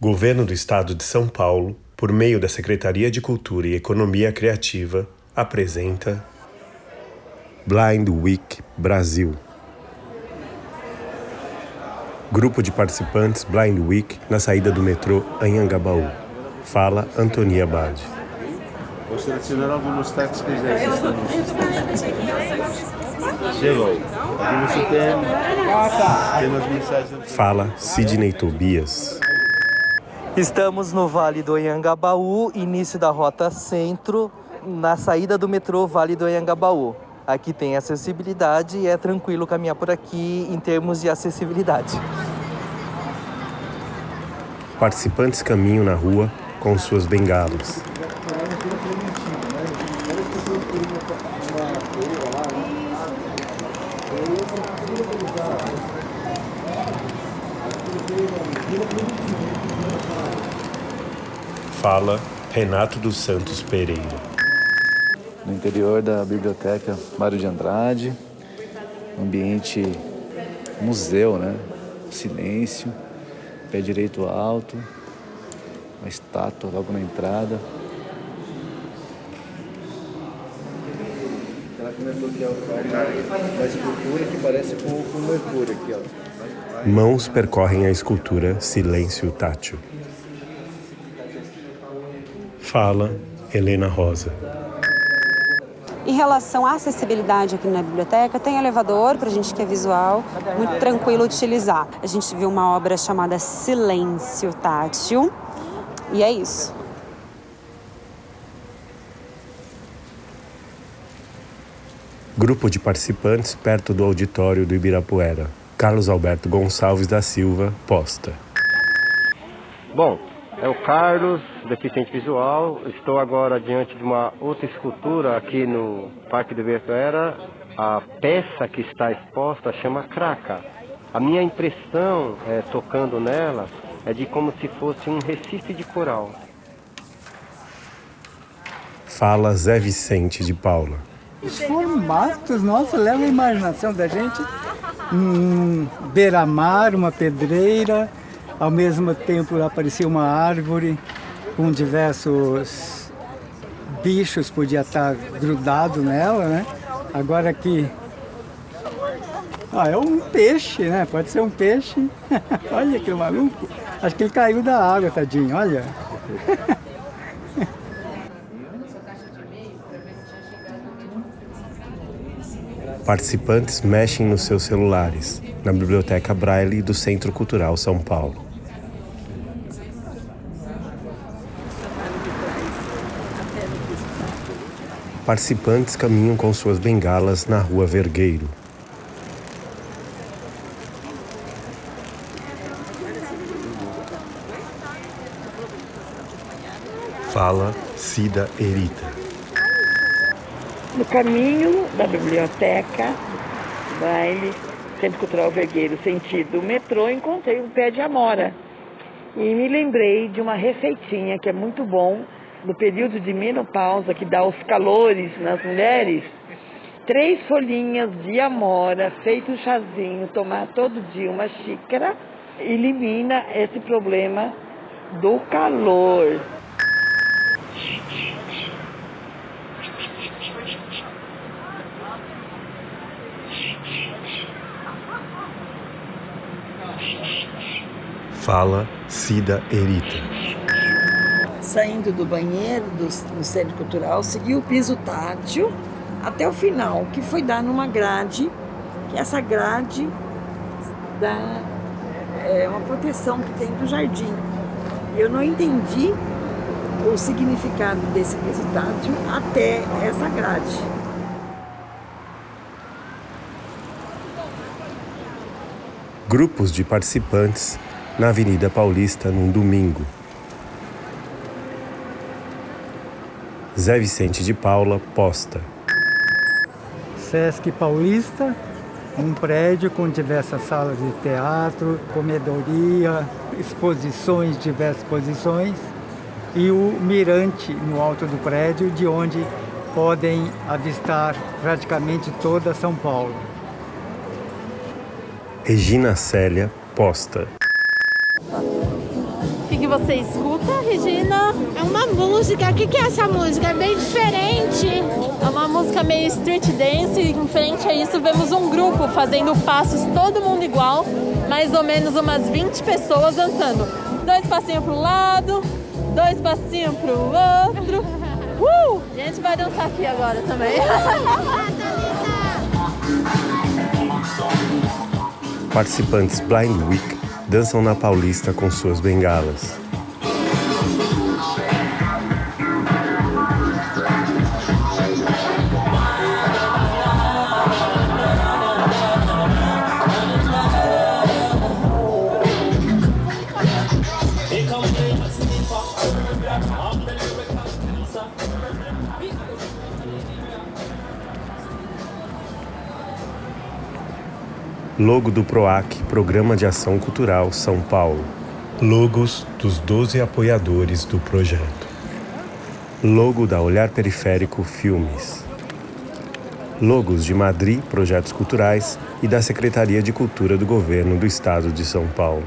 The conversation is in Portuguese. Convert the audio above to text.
Governo do Estado de São Paulo, por meio da Secretaria de Cultura e Economia Criativa, apresenta Blind Week Brasil. Grupo de participantes Blind Week na saída do metrô Anhangabaú. Fala Antonia Bade. Chegou. Fala Sidney Tobias. Estamos no Vale do Anhangabaú, início da Rota Centro, na saída do metrô Vale do Anhangabaú. Aqui tem acessibilidade e é tranquilo caminhar por aqui em termos de acessibilidade. Participantes caminham na rua com suas bengalas. Fala Renato dos Santos Pereira. no interior da biblioteca Mário de Andrade, ambiente museu, né? Silêncio, pé direito alto, uma estátua logo na entrada. Ela comentou que é uma escultura que parece com, com Mercúrio aqui, ó. Mãos percorrem a escultura Silêncio Tátil. Fala Helena Rosa. Em relação à acessibilidade aqui na biblioteca, tem elevador para a gente que é visual, muito tranquilo utilizar. A gente viu uma obra chamada Silêncio Tátil e é isso. Grupo de participantes perto do auditório do Ibirapuera. Carlos Alberto Gonçalves da Silva posta. Bom, é o Carlos, deficiente visual. Estou agora diante de uma outra escultura aqui no Parque do Ibirapuera. A peça que está exposta chama Craca. A minha impressão, é, tocando nela, é de como se fosse um recife de coral. Fala Zé Vicente de Paula. Os formatos, nossa, leva a imaginação da gente. Um beira-mar, uma pedreira, ao mesmo tempo aparecia uma árvore com diversos bichos, podia estar grudado nela, né? Agora aqui, ah, é um peixe, né? Pode ser um peixe. olha que maluco. Acho que ele caiu da água, tadinho, olha. Participantes mexem nos seus celulares na Biblioteca Braille do Centro Cultural São Paulo. Participantes caminham com suas bengalas na Rua Vergueiro. Fala Cida Erita. No caminho da biblioteca, baile, Centro Cultural Vergueiro, sentido metrô, encontrei um pé de amora. E me lembrei de uma receitinha que é muito bom, no período de menopausa, que dá os calores nas mulheres. Três folhinhas de amora, feito um chazinho, tomar todo dia uma xícara, elimina esse problema do calor. Fala Cida Erita. Saindo do banheiro do, do Centro Cultural, segui o piso tátil até o final, que foi dar numa grade, que essa grade dá é, uma proteção que tem do jardim. Eu não entendi o significado desse piso tátil até essa grade. Grupos de participantes na Avenida Paulista num domingo. Zé Vicente de Paula posta. Sesc Paulista, um prédio com diversas salas de teatro, comedoria, exposições, diversas exposições, e o mirante no alto do prédio, de onde podem avistar praticamente toda São Paulo. Regina Célia posta. Fique que você escuta, Regina? É uma música. O que, que é essa música? É bem diferente. É uma música meio street dance. E em frente a isso, vemos um grupo fazendo passos, todo mundo igual. Mais ou menos umas 20 pessoas dançando. Dois passinhos para um lado, dois passinhos para o outro. Uh! A gente vai dançar aqui agora também. Participantes Blind Week dançam na Paulista com suas bengalas. Logo do PROAC, Programa de Ação Cultural São Paulo. Logos dos 12 apoiadores do projeto. Logo da Olhar Periférico Filmes. Logos de Madri Projetos Culturais e da Secretaria de Cultura do Governo do Estado de São Paulo.